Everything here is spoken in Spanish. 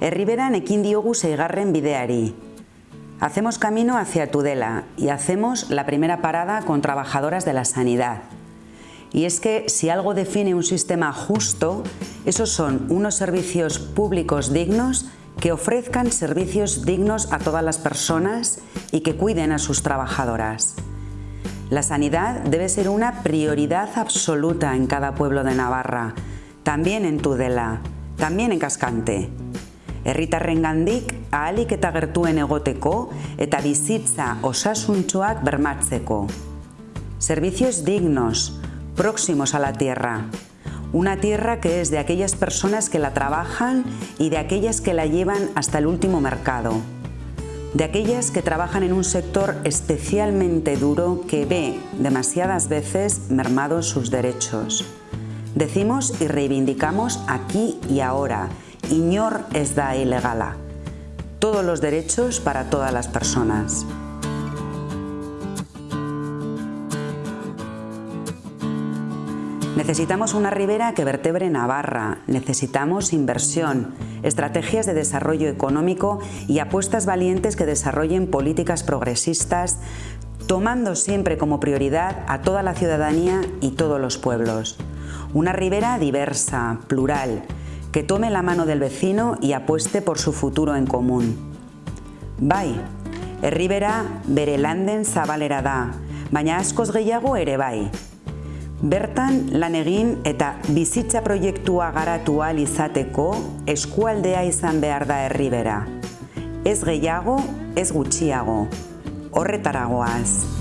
Herriberan ekin diogu seigarren bideari. Hacemos camino hacia Tudela y hacemos la primera parada con trabajadoras de la sanidad. Y es que si algo define un sistema justo, esos son unos servicios públicos dignos que ofrezcan servicios dignos a todas las personas y que cuiden a sus trabajadoras. La sanidad debe ser una prioridad absoluta en cada pueblo de Navarra, también en Tudela, también en Cascante. Herritarrengandik ahalik eta gertuen egoteko eta bizitza osasuntsuak bermatzeko. Servicios dignos, próximos a la tierra. Una tierra que es de aquellas personas que la trabajan y de aquellas que la llevan hasta el último mercado. De aquellas que trabajan en un sector especialmente duro que ve demasiadas veces mermados sus derechos. Decimos y reivindicamos aquí y ahora, Iñor es da ilegala. Todos los derechos para todas las personas. Necesitamos una ribera que vertebre Navarra, necesitamos inversión, estrategias de desarrollo económico y apuestas valientes que desarrollen políticas progresistas, tomando siempre como prioridad a toda la ciudadanía y todos los pueblos. Una ribera diversa, plural, que tome la mano del vecino y apueste por su futuro en común. Bai, herribera bere landen zabalera da, baina askoz gehiago ere bai. Bertan lan egin eta bizitza proiektua garatu ahal izateko eskualdea izan behar da herribera. Ez gehiago, ez gutxiago. Horretaragoaz.